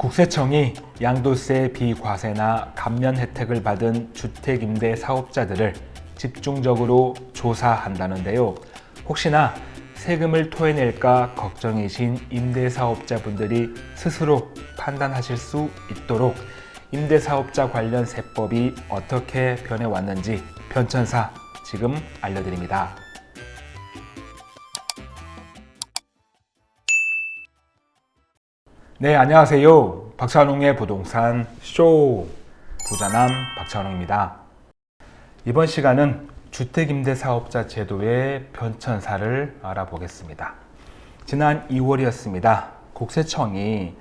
국세청이 양도세 비과세나 감면 혜택을 받은 주택임대 사업자들을 집중적으로 조사한다는데요. 혹시나 세금을 토해낼까 걱정이신 임대사업자분들이 스스로 판단하실 수 있도록 임대사업자 관련 세법이 어떻게 변해왔는지 변천사 지금 알려드립니다. 네, 안녕하세요. 박찬웅의 부동산 쇼 부자남 박찬웅입니다. 이번 시간은 주택임대사업자 제도의 변천사를 알아보겠습니다. 지난 2월이었습니다. 국세청이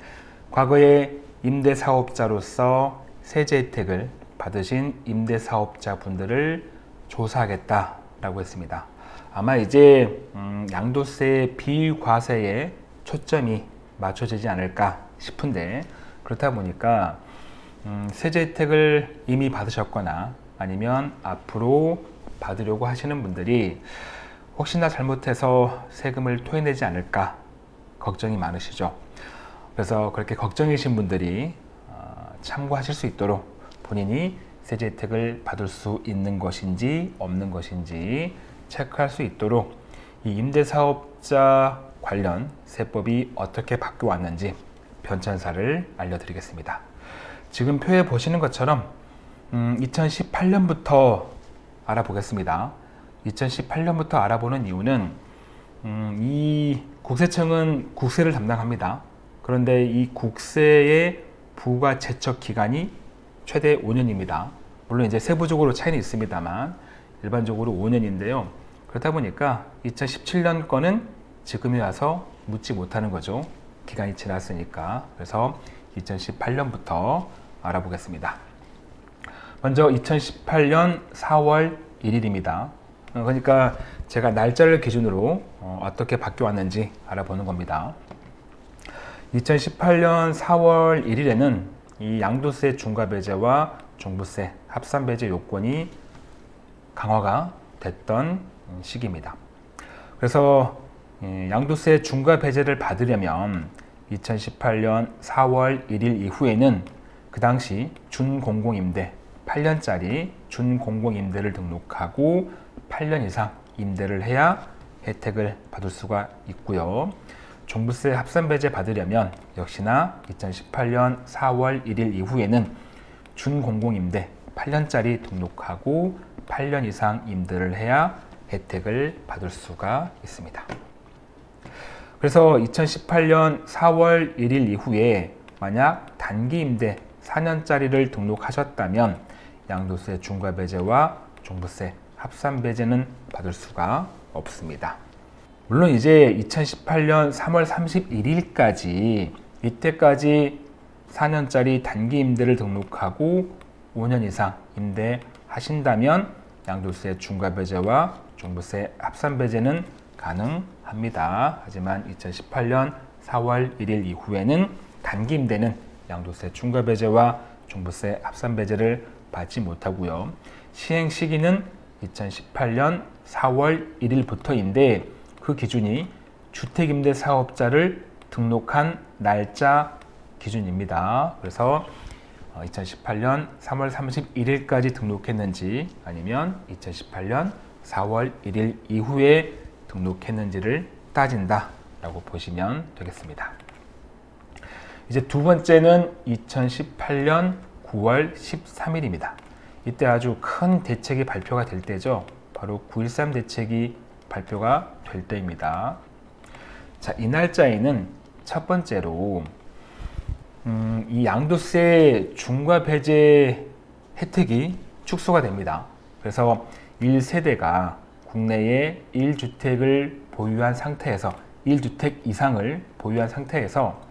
과거에 임대사업자로서 세제 혜택을 받으신 임대사업자 분들을 조사하겠다라고 했습니다. 아마 이제 음, 양도세 비과세에 초점이 맞춰지지 않을까 싶은데 그렇다 보니까 음, 세제 혜택을 이미 받으셨거나 아니면 앞으로 받으려고 하시는 분들이 혹시나 잘못해서 세금을 토해내지 않을까 걱정이 많으시죠. 그래서 그렇게 걱정이신 분들이 어, 참고하실 수 있도록 본인이 세제 혜택을 받을 수 있는 것인지 없는 것인지 체크할 수 있도록 이 임대사업자 관련 세법이 어떻게 바뀌어 왔는지 변천사를 알려드리겠습니다. 지금 표에 보시는 것처럼 음, 2018년부터 알아보겠습니다. 2018년부터 알아보는 이유는 음, 이 국세청은 국세를 담당합니다. 그런데 이 국세의 부과 제척 기간이 최대 5년입니다. 물론 이제 세부적으로 차이는 있습니다만 일반적으로 5년인데요. 그렇다 보니까 2017년 거는 지금에 와서 묻지 못하는 거죠. 기간이 지났으니까. 그래서 2018년부터 알아보겠습니다. 먼저 2018년 4월 1일입니다. 그러니까 제가 날짜를 기준으로 어떻게 바뀌어 왔는지 알아보는 겁니다. 2018년 4월 1일에는 이 양도세 중과배제와 종부세 합산배제 요건이 강화가 됐던 시기입니다. 그래서 양도세 중과 배제를 받으려면 2018년 4월 1일 이후에는 그 당시 준공공임대 8년짜리 준공공임대를 등록하고 8년 이상 임대를 해야 혜택을 받을 수가 있고요. 종부세 합산 배제 받으려면 역시나 2018년 4월 1일 이후에는 준공공임대 8년짜리 등록하고 8년 이상 임대를 해야 혜택을 받을 수가 있습니다. 그래서 2018년 4월 1일 이후에 만약 단기 임대 4년짜리를 등록하셨다면 양도세 중과 배제와 종부세 합산 배제는 받을 수가 없습니다. 물론 이제 2018년 3월 31일까지 이때까지 4년짜리 단기 임대를 등록하고 5년 이상 임대하신다면 양도세 중과 배제와 종부세 합산 배제는 가능 합니다. 하지만 2018년 4월 1일 이후에는 단기 임대는 양도세 중과 배제와 종부세 합산 배제를 받지 못하고요. 시행 시기는 2018년 4월 1일부터인데 그 기준이 주택임대 사업자를 등록한 날짜 기준입니다. 그래서 2018년 3월 31일까지 등록했는지 아니면 2018년 4월 1일 이후에 등록했는지를 따진다 라고 보시면 되겠습니다. 이제 두 번째는 2018년 9월 13일입니다. 이때 아주 큰 대책이 발표가 될 때죠. 바로 9.13 대책이 발표가 될 때입니다. 자, 이 날짜에는 첫 번째로 음, 이 양도세 중과 배제 혜택이 축소가 됩니다. 그래서 1세대가 국내에 1주택을 보유한 상태에서 1주택 이상을 보유한 상태에서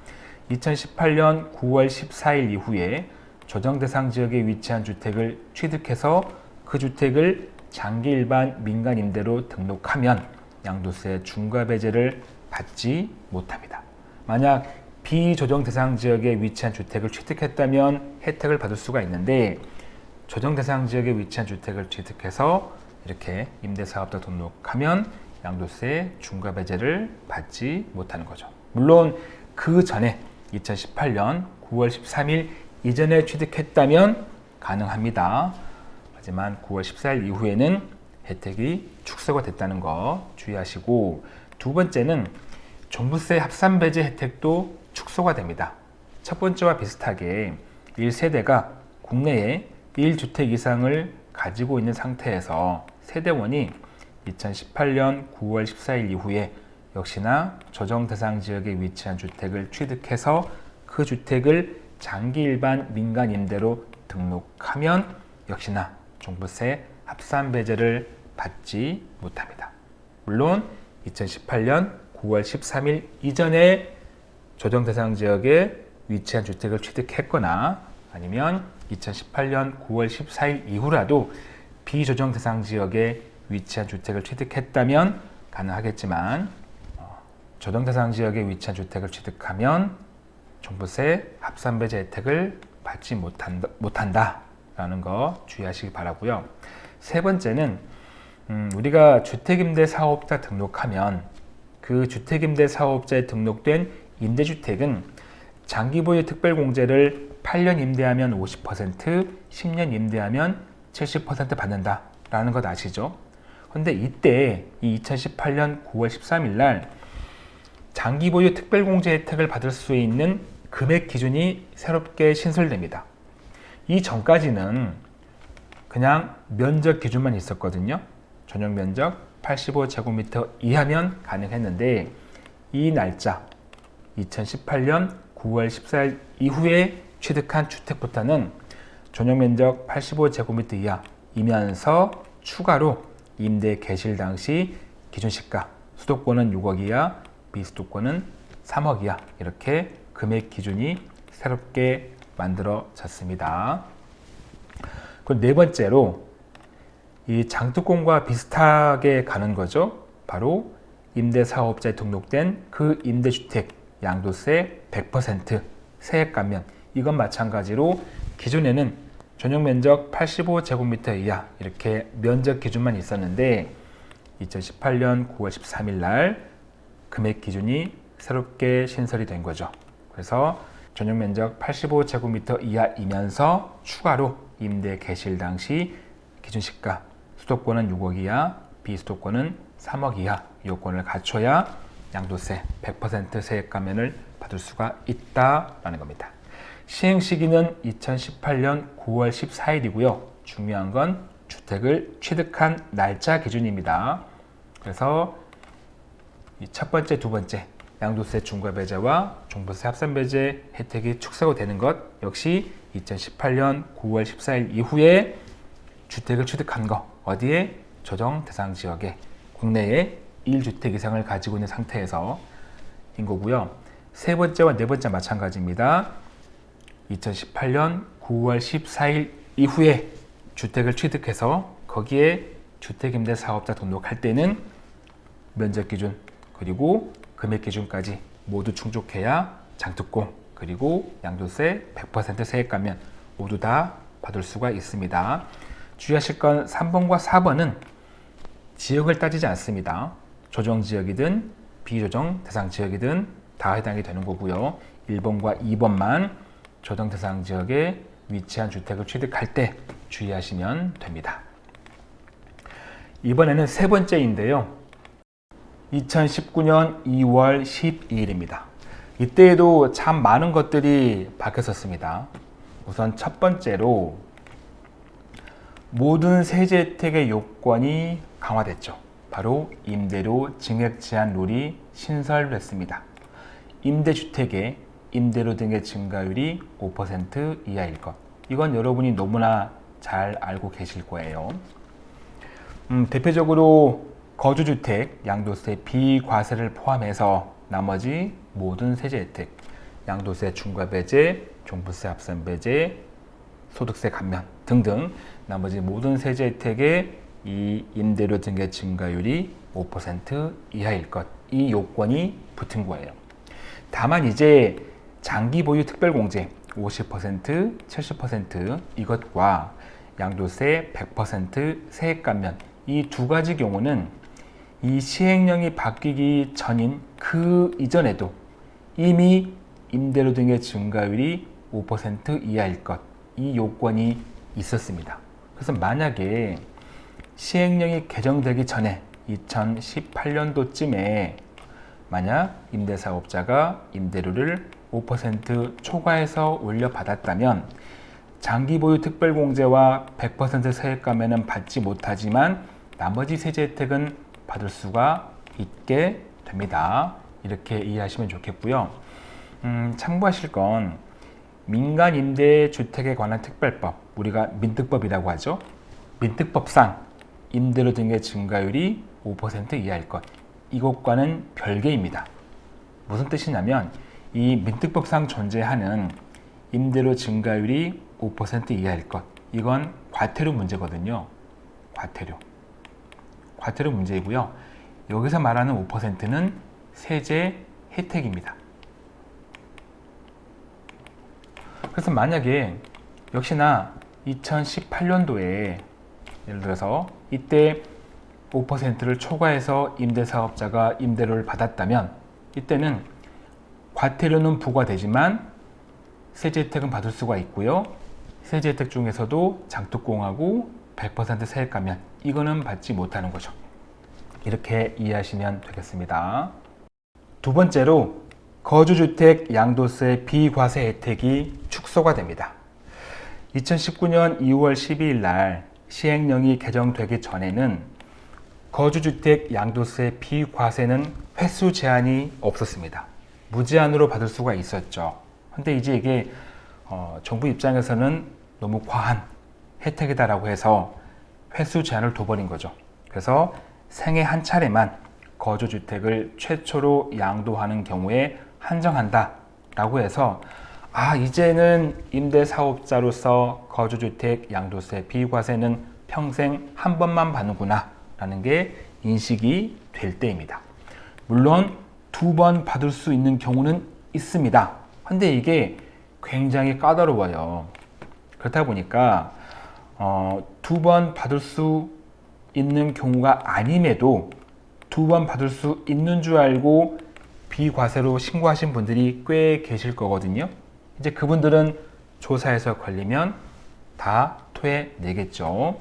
2018년 9월 14일 이후에 조정 대상 지역에 위치한 주택을 취득해서 그 주택을 장기 일반 민간 임대로 등록하면 양도세 중과 배제를 받지 못합니다. 만약 비조정 대상 지역에 위치한 주택을 취득했다면 혜택을 받을 수가 있는데 조정 대상 지역에 위치한 주택을 취득해서 이렇게 임대사업자 등록하면 양도세 중과 배제를 받지 못하는 거죠. 물론 그 전에 2018년 9월 13일 이전에 취득했다면 가능합니다. 하지만 9월 14일 이후에는 혜택이 축소가 됐다는 거 주의하시고 두 번째는 종부세 합산 배제 혜택도 축소가 됩니다. 첫 번째와 비슷하게 1세대가 국내에 1주택 이상을 가지고 있는 상태에서 세대원이 2018년 9월 14일 이후에 역시나 조정 대상 지역에 위치한 주택을 취득해서 그 주택을 장기 일반 민간 임대로 등록하면 역시나 종부세 합산 배제를 받지 못합니다. 물론 2018년 9월 13일 이전에 조정 대상 지역에 위치한 주택을 취득했거나 아니면 2018년 9월 14일 이후라도 비조정 대상 지역에 위치한 주택을 취득했다면 가능하겠지만 어, 조정 대상 지역에 위치한 주택을 취득하면 종부세 합산배제 혜택을 받지 못한다, 라는 거 주의하시기 바라고요. 세 번째는 음, 우리가 주택임대 사업자 등록하면 그 주택임대 사업자에 등록된 임대주택은 장기보유 특별공제를 8년 임대하면 50%, 10년 임대하면 70% 받는다 라는 것 아시죠? 근데 이때 이 2018년 9월 13일 날 장기 보유 특별공제 혜택을 받을 수 있는 금액 기준이 새롭게 신설됩니다. 이 전까지는 그냥 면적 기준만 있었거든요. 전용 면적 85제곱미터 이하면 가능했는데 이 날짜 2018년 9월 14일 이후에 취득한 주택부터는 전용 면적 85제곱미터 이하 이면서 추가로 임대 개실 당시 기준 시가 수도권은 6억 이하, 비수도권은 3억 이하 이렇게 금액 기준이 새롭게 만들어졌습니다. 그네 번째로 이 장특권과 비슷하게 가는 거죠. 바로 임대사업자에 등록된 그 임대주택 양도세 100% 세액 감면 이건 마찬가지로 기존에는 전용 면적 85제곱미터 이하 이렇게 면적 기준만 있었는데 2018년 9월 13일 날 금액 기준이 새롭게 신설이 된 거죠. 그래서 전용 면적 85제곱미터 이하이면서 추가로 임대 개실 당시 기준 시가 수도권은 6억 이하, 비수도권은 3억 이하 요건을 갖춰야 양도세 100% 세액 감면을 받을 수가 있다라는 겁니다. 시행 시기는 2018년 9월 14일이고요. 중요한 건 주택을 취득한 날짜 기준입니다. 그래서 첫 번째, 두 번째 양도세 중과 배제와 종부세 합산 배제 혜택이 축소가 되는 것 역시 2018년 9월 14일 이후에 주택을 취득한 거 어디에 조정 대상 지역에 국내에 1주택 이상을 가지고 있는 상태에서 인 거고요. 세 번째와 네 번째 마찬가지입니다. 2018년 9월 14일 이후에 주택을 취득해서 거기에 주택임대 사업자 등록할 때는 면적 기준 그리고 금액 기준까지 모두 충족해야 장특공 그리고 양도세 100% 세액 감면 모두 다 받을 수가 있습니다. 주의하실 건 3번과 4번은 지역을 따지지 않습니다. 조정 지역이든 비조정 대상 지역이든 다 해당이 되는 거고요. 1번과 2번만 조정 대상 지역에 위치한 주택을 취득할 때 주의하시면 됩니다. 이번에는 세 번째인데요. 2019년 2월 12일입니다. 이때에도 참 많은 것들이 바뀌었습니다. 우선 첫 번째로 모든 세제 혜택의 요건이 강화됐죠. 바로 임대료 증액 제한 룰이 신설됐습니다. 임대주택의 임대료 등의 증가율이 5% 이하일 것. 이건 여러분이 너무나 잘 알고 계실 거예요. 음, 대표적으로 거주주택 양도세 비과세를 포함해서 나머지 모든 세제 혜택, 양도세 중과 배제, 종부세 합산 배제, 소득세 감면 등등 나머지 모든 세제 혜택의 이 임대료 등의 증가율이 5% 이하일 것. 이 요건이 붙은 거예요. 다만 이제 장기 보유 특별공제 50%, 70% 이것과 양도세 100% 세액 감면 이 두 가지 경우는 이 시행령이 바뀌기 전인 그 이전에도 이미 임대료 등의 증가율이 5% 이하일 것. 이 요건이 있었습니다. 그래서 만약에 시행령이 개정되기 전에 2018년도쯤에 만약 임대사업자가 임대료를 5% 초과해서 올려받았다면 장기 보유 특별공제와 100% 세액감에는 받지 못하지만 나머지 세제 혜택은 받을 수가 있게 됩니다. 이렇게 이해하시면 좋겠고요. 음, 참고하실 건 민간 임대 주택에 관한 특별법, 우리가 민특법이라고 하죠. 민특법상 임대료 등의 증가율이 5% 이하일 것. 이것과는 별개입니다. 무슨 뜻이냐면 이 민특법상 존재하는 임대료 증가율이 5% 이하일 것. 이건 과태료 문제거든요. 과태료. 과태료 문제이고요. 여기서 말하는 5%는 세제 혜택입니다. 그래서 만약에 역시나 2018년도에 예를 들어서 이때 5%를 초과해서 임대사업자가 임대료를 받았다면 이때는 과태료는 부과되지만 세제 혜택은 받을 수가 있고요. 세제 혜택 중에서도 장특공하고 100% 세액가면 이거는 받지 못하는 거죠. 이렇게 이해하시면 되겠습니다. 두 번째로 거주주택 양도세 비과세 혜택이 축소가 됩니다. 2019년 2월 12일 날 시행령이 개정되기 전에는 거주주택 양도세 비과세는 횟수 제한이 없었습니다. 무제한으로 받을 수가 있었죠. 근데 이제 이게 어, 정부 입장에서는 너무 과한 혜택이다라고 해서 횟수 제한을 둬버린 거죠. 그래서 생애 한 차례만 거주주택을 최초로 양도하는 경우에 한정한다 라고 해서 아 이제는 임대사업자로서 거주주택 양도세 비과세는 평생 한 번만 받는구나 라는 게 인식이 될 때입니다. 물론 두 번 받을 수 있는 경우는 있습니다. 근데 이게 굉장히 까다로워요. 그렇다 보니까 어, 두 번 받을 수 있는 경우가 아님에도 두 번 받을 수 있는 줄 알고 비과세로 신고하신 분들이 꽤 계실 거거든요. 이제 그분들은 조사에서 걸리면 다 토해 내겠죠.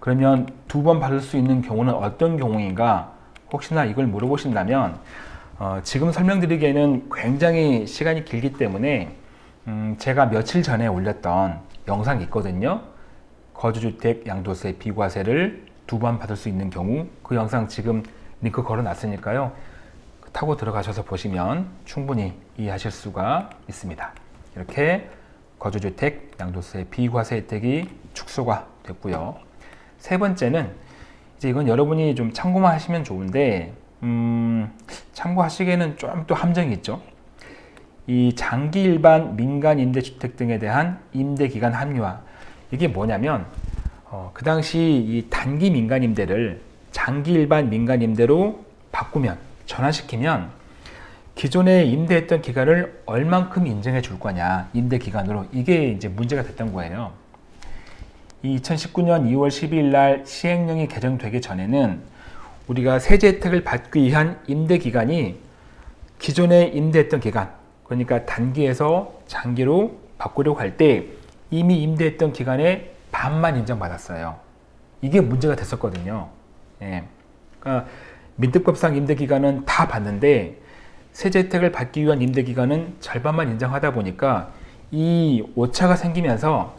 그러면 두 번 받을 수 있는 경우는 어떤 경우인가? 혹시나 이걸 물어보신다면 어, 지금 설명드리기에는 굉장히 시간이 길기 때문에 음, 제가 며칠 전에 올렸던 영상이 있거든요. 거주주택 양도세 비과세를 두 번 받을 수 있는 경우 그 영상 지금 링크 걸어 놨으니까요. 타고 들어가셔서 보시면 충분히 이해하실 수가 있습니다. 이렇게 거주주택 양도세 비과세 혜택이 축소가 됐고요. 세 번째는 이제 이건 여러분이 좀 참고만 하시면 좋은데 음, 참고하시기에는 좀 또 함정이 있죠. 이 장기 일반 민간 임대주택 등에 대한 임대기간 합리화 이게 뭐냐면 어, 그 당시 이 단기 민간 임대를 장기 일반 민간 임대로 바꾸면 전환시키면 기존에 임대했던 기간을 얼만큼 인정해 줄 거냐 임대 기간으로 이게 이제 문제가 됐던 거예요. 2019년 2월 12일 날 시행령이 개정되기 전에는 우리가 세제 혜택을 받기 위한 임대 기간이 기존에 임대했던 기간 그러니까 단기에서 장기로 바꾸려고 할 때 이미 임대했던 기간에 반만 인정받았어요. 이게 문제가 됐었거든요. 예. 그러니까 민특법상 임대기간은 다 받는데 세제 혜택을 받기 위한 임대기간은 절반만 인정하다 보니까 이 오차가 생기면서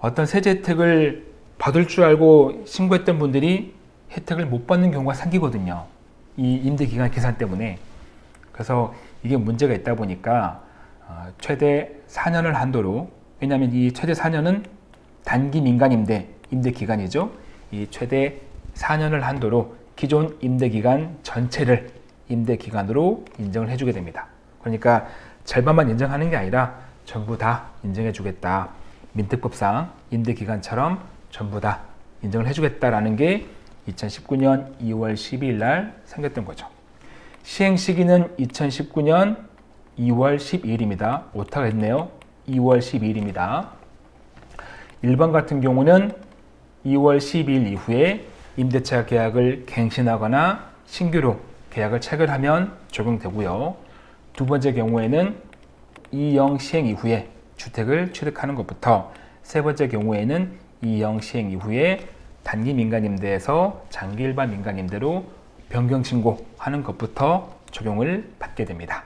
어떤 세제 혜택을 받을 줄 알고 신고했던 분들이 혜택을 못 받는 경우가 생기거든요. 이 임대기간 계산 때문에. 그래서 이게 문제가 있다 보니까 어, 최대 4년을 한도로 왜냐하면 이 최대 4년은 단기 민간 임대 임대 기간이죠. 이 최대 4년을 한도로 기존 임대 기간 전체를 임대 기간으로 인정을 해주게 됩니다. 그러니까 절반만 인정하는 게 아니라 전부 다 인정해 주겠다. 민특법상 임대 기간처럼 전부 다 인정을 해주겠다라는 게 2019년 2월 12일 날 생겼던 거죠. 시행 시기는 2019년 2월 12일입니다. 오타가 있네요. 2월 12일입니다. 일반 같은 경우는 2월 12일 이후에 임대차 계약을 갱신하거나 신규로 계약을 체결하면 적용되고요. 두 번째 경우에는 이영 시행 이후에 주택을 취득하는 것부터 세 번째 경우에는 이영 시행 이후에 단기 민간임대에서 장기 일반 민간임대로 변경 신고하는 것부터 적용을 받게 됩니다.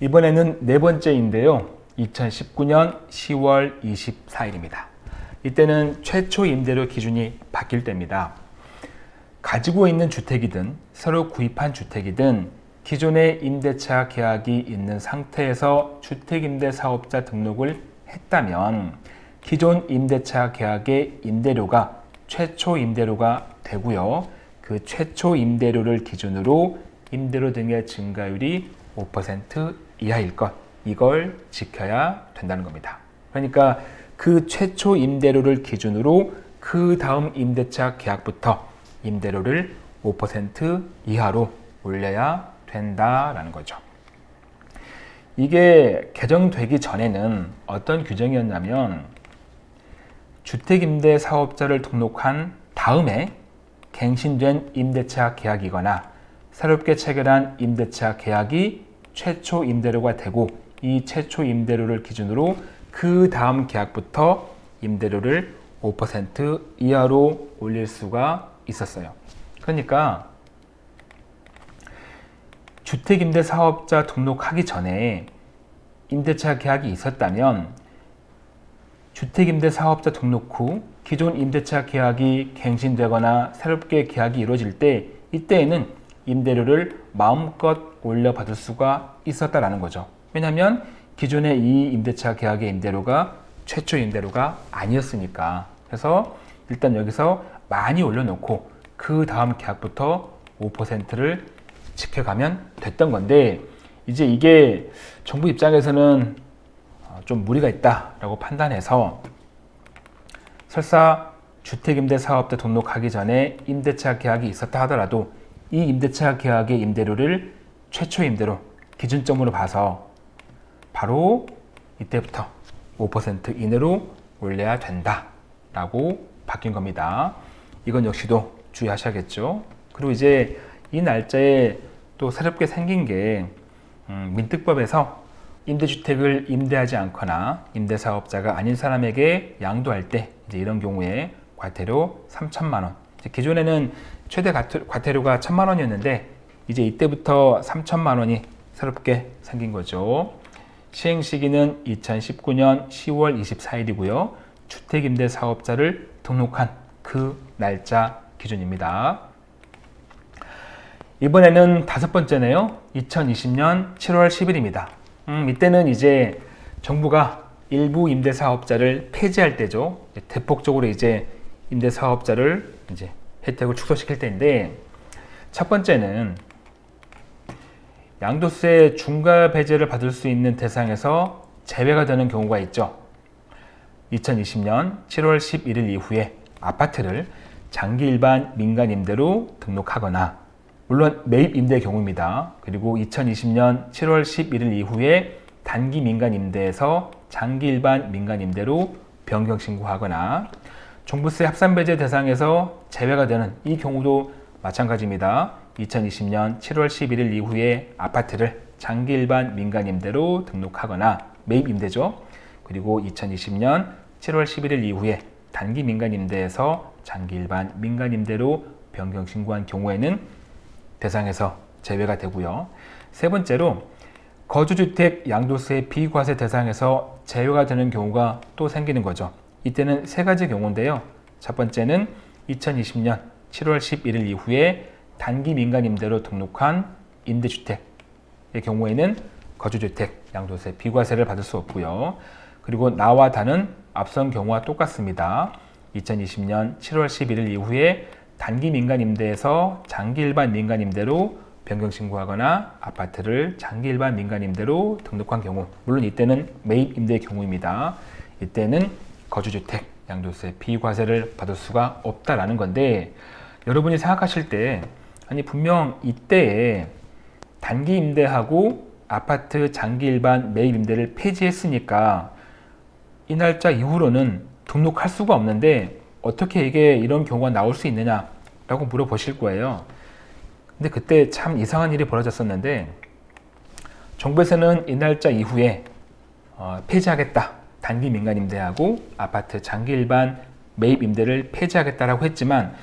이번에는 네 번째인데요. 2019년 10월 24일입니다. 이때는 최초 임대료 기준이 바뀔 때입니다. 가지고 있는 주택이든 새로 구입한 주택이든 기존의 임대차 계약이 있는 상태에서 주택임대사업자 등록을 했다면 기존 임대차 계약의 임대료가 최초 임대료가 되고요. 그 최초 임대료를 기준으로 임대료 등의 증가율이 5% 이하일 것 이걸 지켜야 된다는 겁니다. 그러니까 그 최초 임대료를 기준으로 그 다음 임대차 계약부터 임대료를 5% 이하로 올려야 된다라는 거죠. 이게 개정되기 전에는 어떤 규정이었냐면 주택임대 사업자를 등록한 다음에 갱신된 임대차 계약이거나 새롭게 체결한 임대차 계약이 최초 임대료가 되고 이 최초 임대료를 기준으로 그 다음 계약부터 임대료를 5% 이하로 올릴 수가 있었어요. 그러니까 주택임대 사업자 등록하기 전에 임대차 계약이 있었다면 주택임대 사업자 등록 후 기존 임대차 계약이 갱신되거나 새롭게 계약이 이루어질 때 이때에는 임대료를 마음껏 올려받을 수가 있었다라는 거죠. 왜냐하면 기존의 이 임대차 계약의 임대료가 최초 임대료가 아니었으니까 그래서 일단 여기서 많이 올려놓고 그 다음 계약부터 5%를 지켜가면 됐던 건데 이제 이게 정부 입장에서는 어, 좀 무리가 있다라고 판단해서 설사 주택임대 사업자 등록하기 전에 임대차 계약이 있었다 하더라도 이 임대차 계약의 임대료를 최초 임대로 기준점으로 봐서 바로 이때부터 5% 이내로 올려야 된다 라고 바뀐 겁니다. 이건 역시도 주의하셔야겠죠. 그리고 이제 이 날짜에 또 새롭게 생긴 게 음, 민특법에서 임대주택을 임대하지 않거나 임대사업자가 아닌 사람에게 양도할 때 이제 이런 경우에 과태료 3천만 원. 기존에는 최대 과태료가 1천만 원이었는데 이제 이때부터 3천만 원이 새롭게 생긴 거죠. 시행 시기는 2019년 10월 24일이고요. 주택임대사업자를 등록한 그 날짜 기준입니다. 이번에는 다섯 번째네요. 2020년 7월 10일입니다. 음, 이때는 이제 정부가 일부 임대사업자를 폐지할 때죠. 대폭적으로 이제 임대사업자를 이제 혜택을 축소시킬 때인데 첫 번째는 양도세 중과 배제를 받을 수 있는 대상에서 제외가 되는 경우가 있죠. 2020년 7월 11일 이후에 아파트를 장기 일반 민간 임대로 등록하거나 물론 매입 임대의 경우입니다. 그리고 2020년 7월 11일 이후에 단기 민간 임대에서 장기 일반 민간 임대로 변경 신고하거나 종부세 합산 배제 대상에서 제외가 되는 이 경우도 마찬가지입니다. 2020년 7월 11일 이후에 아파트를 장기 일반 민간 임대로 등록하거나 매입 임대죠. 그리고 2020년 7월 11일 이후에 단기 민간 임대에서 장기 일반 민간 임대로 변경 신고한 경우에는 대상에서 제외가 되고요. 세 번째로 거주주택 양도세 비과세 대상에서 제외가 되는 경우가 또 생기는 거죠. 이때는 세 가지 경우인데요. 첫 번째는 2020년 7월 11일 이후에 단기 민간 임대로 등록한 임대주택의 경우에는 거주주택 양도세 비과세를 받을 수 없고요. 그리고 나와 다는 앞선 경우와 똑같습니다. 2020년 7월 11일 이후에 단기 민간 임대에서 장기 일반 민간 임대로 변경 신고하거나 아파트를 장기 일반 민간 임대로 등록한 경우 물론 이때는 매입 임대의 경우입니다. 이때는 거주주택 양도세 비과세를 받을 수가 없다라는 건데 여러분이 생각하실 때 아니 분명 이때에 단기 임대하고 아파트 장기 일반 매입 임대를 폐지했으니까 이 날짜 이후로는 등록할 수가 없는데 어떻게 이게 이런 경우가 나올 수 있느냐 라고 물어보실 거예요. 근데 그때 참 이상한 일이 벌어졌었는데 정부에서는 이 날짜 이후에 어, 폐지하겠다. 단기 민간 임대하고 아파트 장기 일반 매입 임대를 폐지하겠다라고 했지만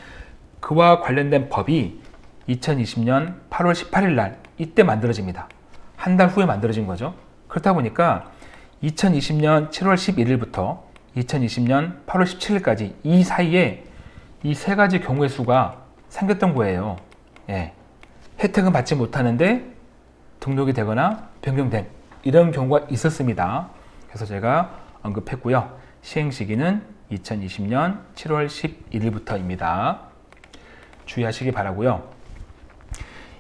그와 관련된 법이 2020년 8월 18일 날 이때 만들어집니다. 한 달 후에 만들어진 거죠. 그렇다 보니까 2020년 7월 11일부터 2020년 8월 17일까지 이 사이에 이 세 가지 경우의 수가 생겼던 거예요. 예. 혜택은 받지 못하는데 등록이 되거나 변경된 이런 경우가 있었습니다. 그래서 제가 언급했고요. 시행 시기는 2020년 7월 11일부터입니다. 주의하시기 바라고요.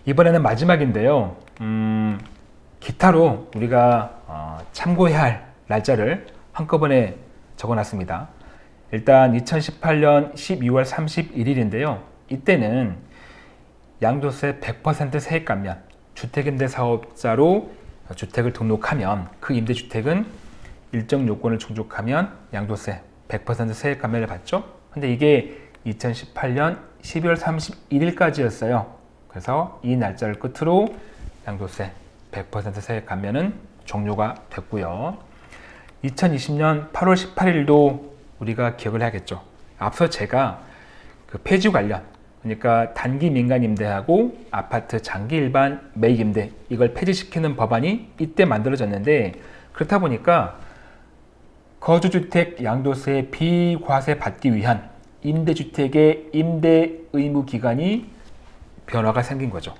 이번에는 마지막인데요. 음, 기타로 우리가 어, 참고해야 할 날짜를 한꺼번에 적어놨습니다. 일단 2018년 12월 31일인데요. 이때는 양도세 100% 세액 감면, 주택임대 사업자로 주택을 등록하면 그 임대주택은 일정 요건을 충족하면 양도세 100% 세액 감면을 받죠. 근데 이게 2018년 12월 31일까지였어요. 그래서 이 날짜를 끝으로 양도세 100% 세액 감면은 종료가 됐고요. 2020년 8월 18일도 우리가 기억을 해야겠죠. 앞서 제가 그 폐지 관련 그러니까 단기 민간 임대하고 아파트 장기 일반 매입 임대 이걸 폐지시키는 법안이 이때 만들어졌는데 그렇다 보니까 거주주택 양도세 비과세 받기 위한 임대주택의 임대 의무 기간이 변화가 생긴 거죠.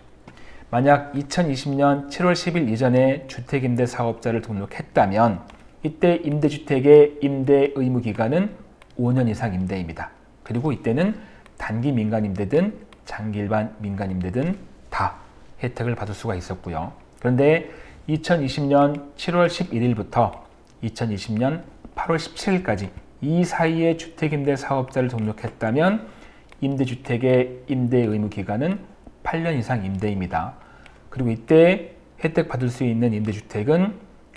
만약 2020년 7월 10일 이전에 주택임대 사업자를 등록했다면 이때 임대주택의 임대 의무 기간은 5년 이상 임대입니다. 그리고 이때는 단기 민간 임대든 장기 일반 민간 임대든 다 혜택을 받을 수가 있었고요. 그런데 2020년 7월 11일부터 2020년 8월 17일까지 이 사이에 주택임대 사업자를 등록했다면 임대주택의 임대 의무 기간은 8년 이상 임대입니다. 그리고 이때 혜택 받을 수 있는 임대주택은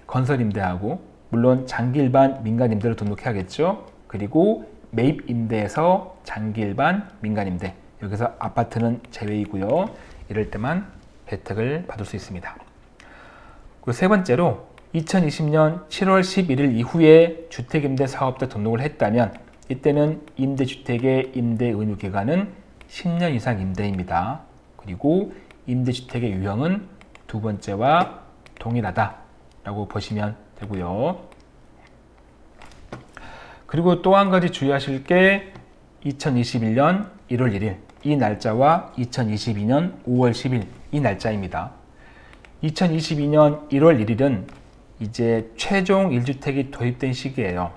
건설임대하고 물론 장기 일반 민간 임대로 등록해야겠죠. 그리고 매입 임대에서 장기 일반 민간 임대 여기서 아파트는 제외이고요. 이럴 때만 혜택을 받을 수 있습니다. 그리고 세 번째로 2020년 7월 11일 이후에 주택임대 사업자 등록을 했다면 이때는 임대주택의 임대 의무 기간은 10년 이상 임대입니다. 그리고 임대주택의 유형은 두 번째와 동일하다라고 보시면 되고요. 그리고 또 한 가지 주의하실 게 2021년 1월 1일 이 날짜와 2022년 5월 10일 이 날짜입니다. 2022년 1월 1일은 이제 최종 1주택이 도입된 시기예요.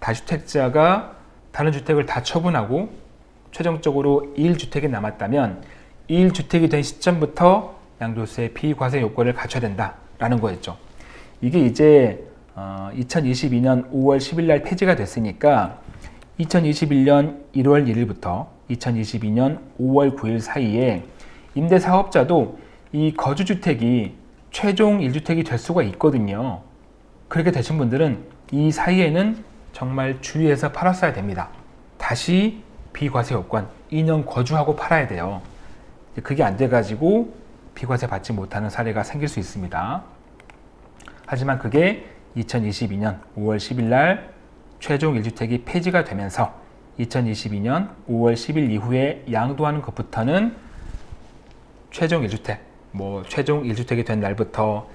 다주택자가 다른 주택을 다 처분하고 최종적으로 1주택이 남았다면 1주택이 된 시점부터 양도세 비과세 요건을 갖춰야 된다라는 거였죠. 이게 이제 2022년 5월 10일 날 폐지가 됐으니까 2021년 1월 1일부터 2022년 5월 9일 사이에 임대사업자도 이 거주주택이 최종 1주택이 될 수가 있거든요. 그렇게 되신 분들은 이 사이에는 정말 주의해서 팔았어야 됩니다. 다시 비과세 요건 2년 거주하고 팔아야 돼요. 그게 안 돼가지고 비과세 받지 못하는 사례가 생길 수 있습니다. 하지만 그게 2022년 5월 10일 날 최종 1주택이 폐지가 되면서 2022년 5월 10일 이후에 양도하는 것부터는 최종 1주택, 뭐 최종 1주택이 된 날부터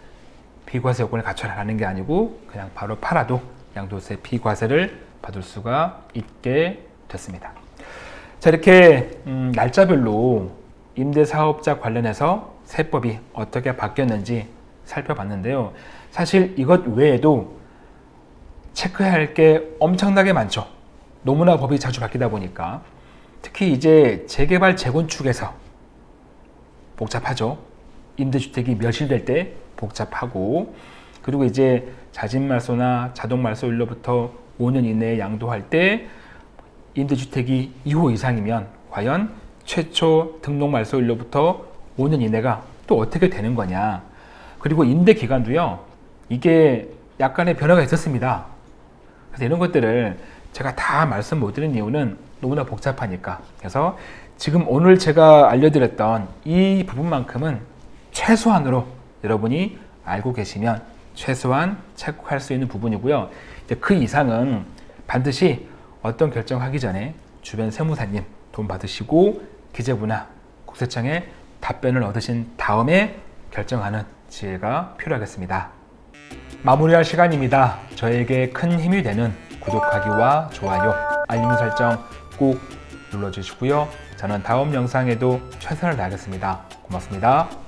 비과세 요건을 갖춰라는 게 아니고 그냥 바로 팔아도 양도세 비과세를 받을 수가 있게 됐습니다. 자 이렇게 음, 날짜별로 임대사업자 관련해서 세법이 어떻게 바뀌었는지 살펴봤는데요. 사실 이것 외에도 체크해야 할 게 엄청나게 많죠. 너무나 법이 자주 바뀌다 보니까 특히 이제 재개발 재건축에서 복잡하죠. 임대주택이 멸실될 때 복잡하고 그리고 이제 자진말소나 자동말소일로부터 5년 이내에 양도할 때 임대주택이 2호 이상이면 과연 최초 등록말소일로부터 5년 이내가 또 어떻게 되는 거냐 그리고 임대 기간도요 이게 약간의 변화가 있었습니다 그래서 이런 것들을 제가 다 말씀 못 드린 이유는 너무나 복잡하니까 그래서 지금 오늘 제가 알려드렸던 이 부분만큼은 최소한으로 여러분이 알고 계시면 최소한 체크할 수 있는 부분이고요. 이제 그 이상은 반드시 어떤 결정하기 전에 주변 세무사님 돈 받으시고 기재부나 국세청에 답변을 얻으신 다음에 결정하는 지혜가 필요하겠습니다. 마무리할 시간입니다. 저에게 큰 힘이 되는 구독하기와 좋아요, 알림 설정 꼭 눌러주시고요. 저는 다음 영상에도 최선을 다하겠습니다. 고맙습니다.